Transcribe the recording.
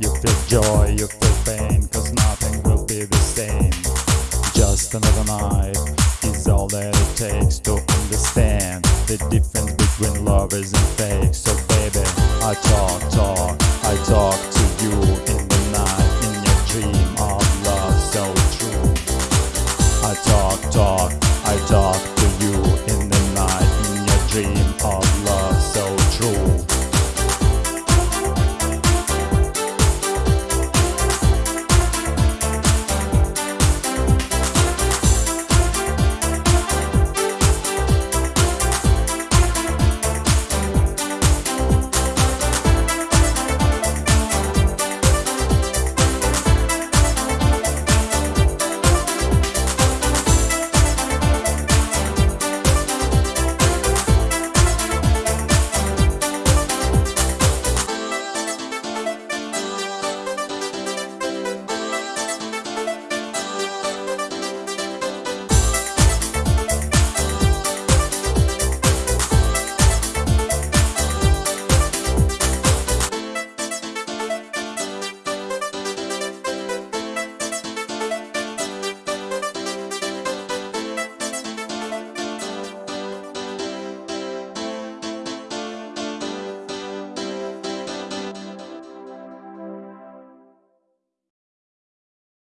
you feel joy, you feel pain, cause nothing will be the same. Just another night is all that it takes to understand the difference between lovers and fakes. So baby, I talk, talk, I talk to you in the night, in your dream of love so true. I talk, talk, I talk to you in the night, in your dream of